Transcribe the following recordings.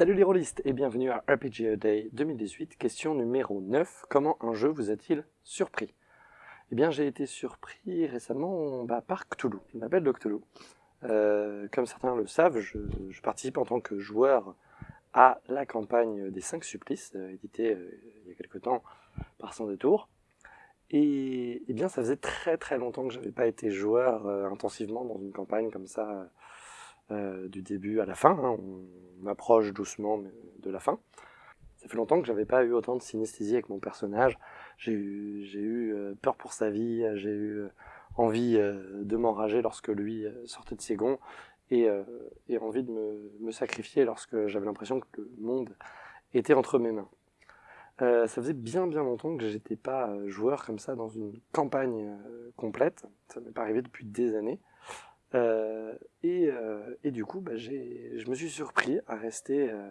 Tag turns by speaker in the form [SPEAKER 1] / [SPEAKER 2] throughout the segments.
[SPEAKER 1] Salut les rôlistes et bienvenue à RPG Day 2018, question numéro 9. Comment un jeu vous a-t-il surpris? Eh bien j'ai été surpris récemment bah, par Cthulhu, la belle de Cthulhu. Euh, comme certains le savent, je, participe en tant que joueur à la campagne des 5 supplices, euh, éditée euh, il y a quelque temps par Sans Détour. Et, eh bien ça faisait très très longtemps que j'avais pas été joueur intensivement dans une campagne comme ça du début à la fin. Hein. M'approche doucement de la fin. Ça fait longtemps que j'avais pas eu autant de synesthésie avec mon personnage. J'ai eu, euh, peur pour sa vie, j'ai eu euh, envie de m'enrager lorsque lui sortait de ses gonds et, envie de me, me sacrifier lorsque j'avais l'impression que le monde était entre mes mains. ça faisait bien bien longtemps que j'étais pas joueur comme ça dans une campagne complète. Ça m'est pas arrivé depuis des années. Euh, et, euh, et, du coup, bah, je me suis surpris à rester, euh,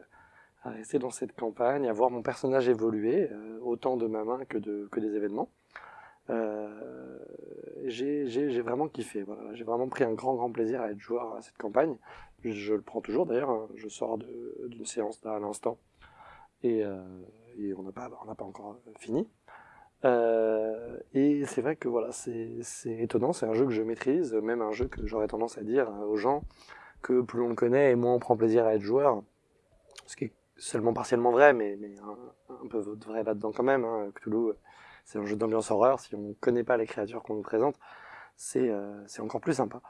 [SPEAKER 1] à rester dans cette campagne, à voir mon personnage évoluer, autant de ma main que, de, que des événements. j'ai vraiment kiffé, voilà. j'ai vraiment pris un grand grand plaisir à être joueur à cette campagne. Je, le prends toujours d'ailleurs, hein. je sors d'une séance à l'instant et, on n'a pas, pas encore fini. Et c'est vrai que voilà, c'est étonnant, c'est un jeu que je maîtrise, même un jeu que j'aurais tendance à dire aux gens que plus on le connaît et moins on prend plaisir à être joueur, ce qui est seulement partiellement vrai, mais, mais un, peu vrai là-dedans quand même. Hein. Cthulhu, c'est un jeu d'ambiance horreur, si on ne connaît pas les créatures qu'on nous présente, c'est euh, encore plus sympa.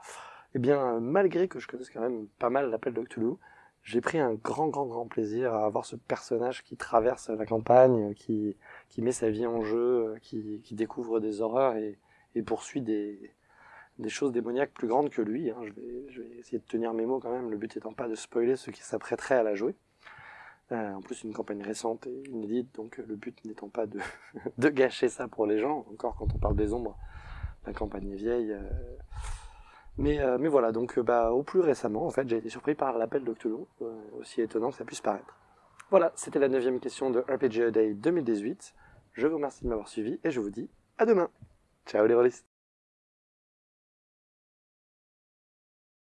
[SPEAKER 1] Et eh bien, malgré que je connaisse quand même pas mal l'appel de Cthulhu, j'ai pris un grand, grand, grand plaisir à avoir ce personnage qui traverse la campagne, qui, qui met sa vie en jeu, qui, qui découvre des horreurs et, et poursuit des, des, choses démoniaques plus grandes que lui. Hein. Je, vais, je, vais, essayer de tenir mes mots quand même, le but étant pas de spoiler ceux qui s'apprêteraient à la jouer. Euh, en plus, une campagne récente et inédite, donc le but n'étant pas de, de gâcher ça pour les gens. Encore quand on parle des ombres, la campagne est vieille. Euh, mais, euh, mais voilà, donc euh, bah, au plus récemment, en fait, j'ai été surpris par l'appel Cthulhu, euh, aussi étonnant que ça puisse paraître. Voilà, c'était la neuvième question de RPG Day 2018. Je vous remercie de m'avoir suivi et je vous dis à demain. Ciao les rôlistes